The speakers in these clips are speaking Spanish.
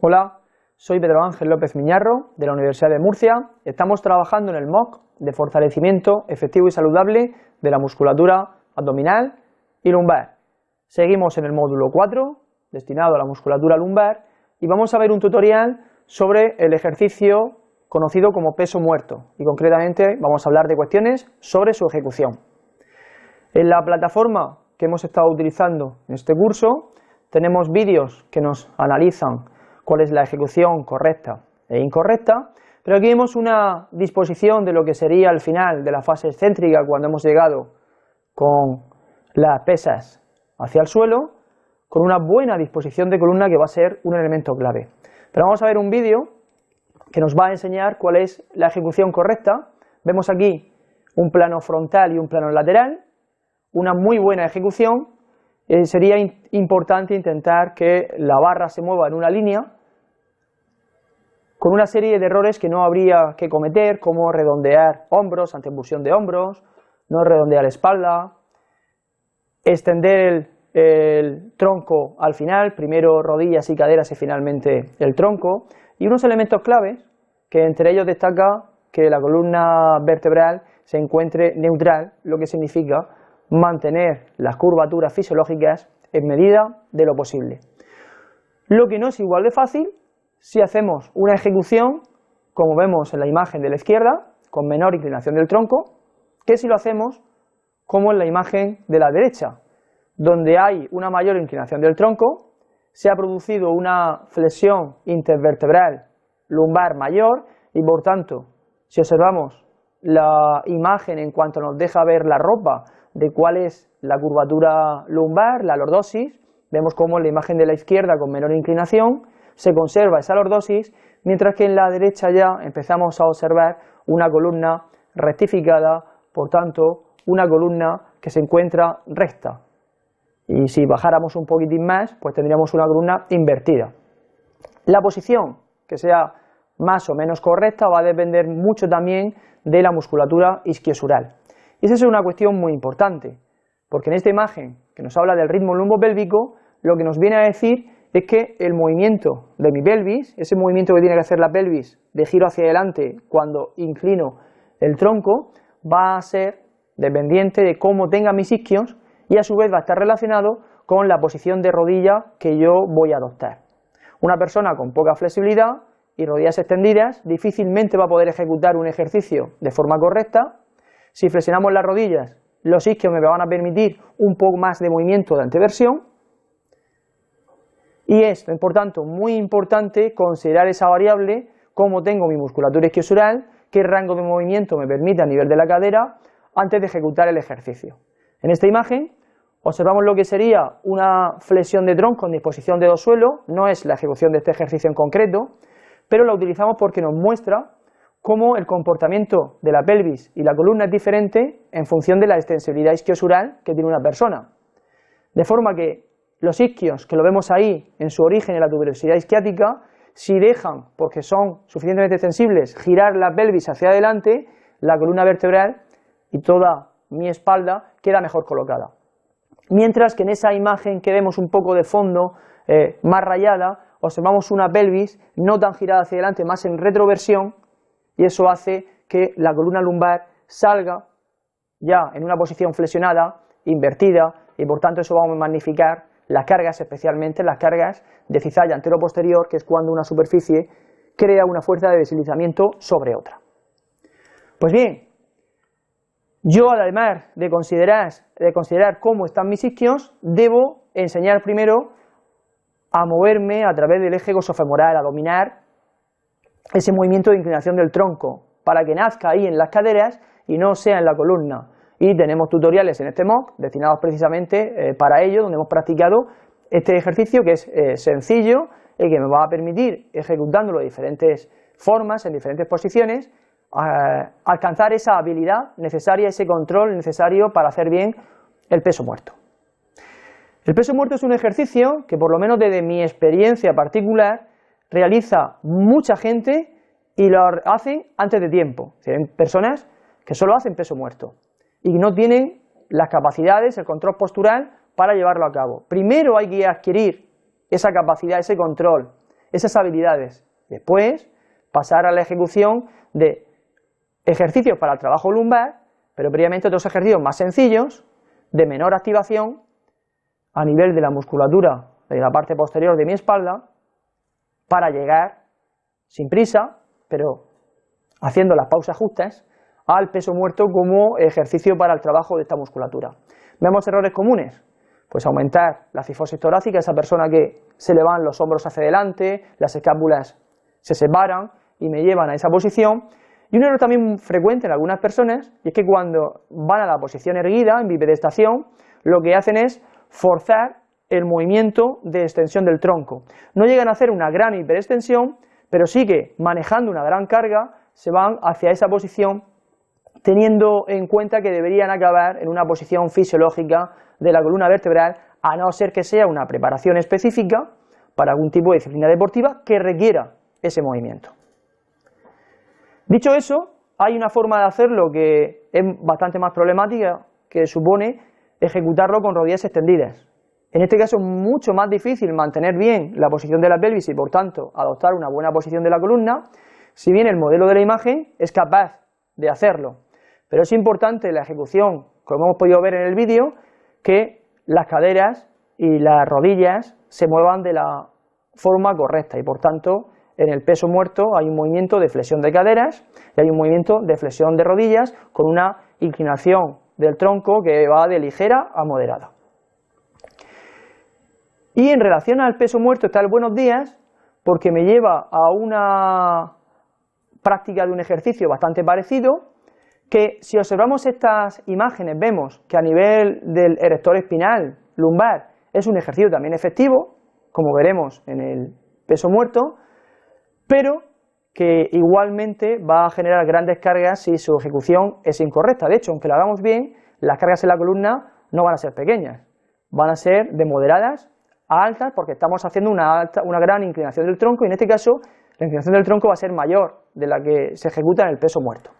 Hola, soy Pedro Ángel López Miñarro de la Universidad de Murcia. Estamos trabajando en el MOOC de fortalecimiento efectivo y saludable de la musculatura abdominal y lumbar. Seguimos en el módulo 4, destinado a la musculatura lumbar, y vamos a ver un tutorial sobre el ejercicio conocido como peso muerto, y concretamente vamos a hablar de cuestiones sobre su ejecución. En la plataforma que hemos estado utilizando en este curso, tenemos vídeos que nos analizan cuál es la ejecución correcta e incorrecta, pero aquí vemos una disposición de lo que sería el final de la fase excéntrica cuando hemos llegado con las pesas hacia el suelo, con una buena disposición de columna que va a ser un elemento clave. Pero vamos a ver un vídeo que nos va a enseñar cuál es la ejecución correcta. Vemos aquí un plano frontal y un plano lateral, una muy buena ejecución, eh, sería importante intentar que la barra se mueva en una línea con una serie de errores que no habría que cometer, como redondear hombros ante impulsión de hombros, no redondear espalda, extender el, el, tronco al final, primero rodillas y caderas y finalmente el tronco, y unos elementos claves que entre ellos destaca que la columna vertebral se encuentre neutral, lo que significa mantener las curvaturas fisiológicas en medida de lo posible. Lo que no es igual de fácil si hacemos una ejecución, como vemos en la imagen de la izquierda, con menor inclinación del tronco, que si lo hacemos como en la imagen de la derecha, donde hay una mayor inclinación del tronco, se ha producido una flexión intervertebral lumbar mayor y por tanto, si observamos la imagen en cuanto nos deja ver la ropa de cuál es la curvatura lumbar, la lordosis, vemos como en la imagen de la izquierda con menor inclinación se conserva esa lordosis, mientras que en la derecha ya empezamos a observar una columna rectificada, por tanto, una columna que se encuentra recta. Y si bajáramos un poquitín más, pues tendríamos una columna invertida. La posición que sea más o menos correcta va a depender mucho también de la musculatura isquiosural. Y esa es una cuestión muy importante, porque en esta imagen que nos habla del ritmo lumbopélvico, lo que nos viene a decir es que el movimiento de mi pelvis, ese movimiento que tiene que hacer la pelvis de giro hacia adelante cuando inclino el tronco, va a ser dependiente de cómo tenga mis isquios y a su vez va a estar relacionado con la posición de rodilla que yo voy a adoptar. Una persona con poca flexibilidad y rodillas extendidas difícilmente va a poder ejecutar un ejercicio de forma correcta si flexionamos las rodillas, los isquios me van a permitir un poco más de movimiento de anteversión y es, por tanto, muy importante considerar esa variable, cómo tengo mi musculatura isquiosural, qué rango de movimiento me permite a nivel de la cadera antes de ejecutar el ejercicio. En esta imagen observamos lo que sería una flexión de tronco en disposición de dos suelo, no es la ejecución de este ejercicio en concreto, pero la utilizamos porque nos muestra cómo el comportamiento de la pelvis y la columna es diferente en función de la extensibilidad isquiosural que tiene una persona. De forma que los isquios, que lo vemos ahí en su origen en la tuberosidad isquiática, si dejan, porque son suficientemente extensibles, girar la pelvis hacia adelante, la columna vertebral y toda mi espalda queda mejor colocada. Mientras que en esa imagen que vemos un poco de fondo, eh, más rayada, observamos una pelvis no tan girada hacia adelante, más en retroversión, y eso hace que la columna lumbar salga ya en una posición flexionada, invertida, y por tanto eso vamos a magnificar las cargas, especialmente las cargas de cizalla antero-posterior, que es cuando una superficie crea una fuerza de deslizamiento sobre otra. Pues bien, yo además de considerar, de considerar cómo están mis isquios, debo enseñar primero a moverme a través del eje gosofemoral, a dominar ese movimiento de inclinación del tronco para que nazca ahí en las caderas y no sea en la columna. Y tenemos tutoriales en este MOOC destinados precisamente eh, para ello, donde hemos practicado este ejercicio que es eh, sencillo y que me va a permitir, ejecutándolo de diferentes formas, en diferentes posiciones, alcanzar esa habilidad necesaria, ese control necesario para hacer bien el peso muerto. El peso muerto es un ejercicio que, por lo menos desde mi experiencia particular, realiza mucha gente y lo hace antes de tiempo. Hay personas que solo hacen peso muerto y no tienen las capacidades, el control postural para llevarlo a cabo. Primero hay que adquirir esa capacidad, ese control, esas habilidades. Después, pasar a la ejecución de ejercicios para el trabajo lumbar, pero previamente otros ejercicios más sencillos, de menor activación, a nivel de la musculatura de la parte posterior de mi espalda, para llegar sin prisa, pero haciendo las pausas justas, al peso muerto como ejercicio para el trabajo de esta musculatura. Vemos errores comunes, pues aumentar la cifosis torácica, esa persona que se le van los hombros hacia adelante, las escápulas se separan y me llevan a esa posición. Y un error también frecuente en algunas personas, y es que cuando van a la posición erguida, en bipedestación, lo que hacen es forzar el movimiento de extensión del tronco. No llegan a hacer una gran hiperextensión, pero sí que manejando una gran carga se van hacia esa posición teniendo en cuenta que deberían acabar en una posición fisiológica de la columna vertebral, a no ser que sea una preparación específica para algún tipo de disciplina deportiva que requiera ese movimiento. Dicho eso, hay una forma de hacerlo que es bastante más problemática, que supone ejecutarlo con rodillas extendidas. En este caso es mucho más difícil mantener bien la posición de la pelvis y por tanto adoptar una buena posición de la columna, si bien el modelo de la imagen es capaz de hacerlo. Pero es importante la ejecución, como hemos podido ver en el vídeo, que las caderas y las rodillas se muevan de la forma correcta y por tanto en el peso muerto hay un movimiento de flexión de caderas y hay un movimiento de flexión de rodillas con una inclinación del tronco que va de ligera a moderada. Y en relación al peso muerto está el buenos días porque me lleva a una práctica de un ejercicio bastante parecido que si observamos estas imágenes vemos que a nivel del erector espinal lumbar es un ejercicio también efectivo, como veremos en el peso muerto, pero que igualmente va a generar grandes cargas si su ejecución es incorrecta. De hecho, aunque lo hagamos bien, las cargas en la columna no van a ser pequeñas, van a ser de moderadas a altas porque estamos haciendo una, una gran inclinación del tronco y en este caso la inclinación del tronco va a ser mayor de la que se ejecuta en el peso muerto.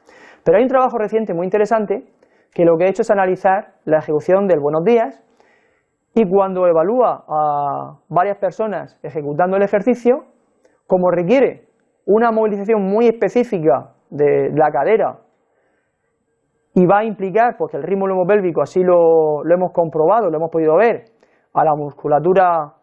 Pero hay un trabajo reciente muy interesante que lo que ha hecho es analizar la ejecución del buenos días y cuando evalúa a varias personas ejecutando el ejercicio, como requiere una movilización muy específica de la cadera y va a implicar, porque el ritmo lomopélvico así lo, lo hemos comprobado, lo hemos podido ver, a la musculatura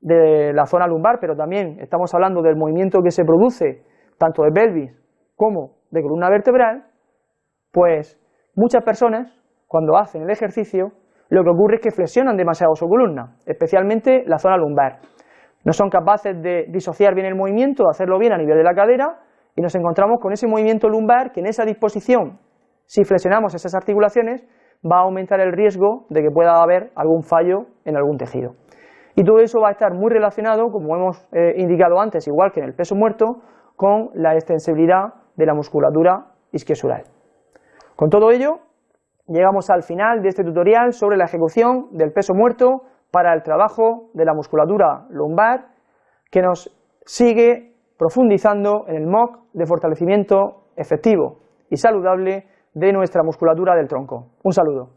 de la zona lumbar, pero también estamos hablando del movimiento que se produce tanto de pelvis como de columna vertebral, pues muchas personas, cuando hacen el ejercicio, lo que ocurre es que flexionan demasiado su columna, especialmente la zona lumbar. No son capaces de disociar bien el movimiento, de hacerlo bien a nivel de la cadera, y nos encontramos con ese movimiento lumbar que en esa disposición, si flexionamos esas articulaciones, va a aumentar el riesgo de que pueda haber algún fallo en algún tejido. Y todo eso va a estar muy relacionado, como hemos eh, indicado antes, igual que en el peso muerto, con la extensibilidad de la musculatura isquiosural. Con todo ello, llegamos al final de este tutorial sobre la ejecución del peso muerto para el trabajo de la musculatura lumbar, que nos sigue profundizando en el MOC de fortalecimiento efectivo y saludable de nuestra musculatura del tronco. Un saludo.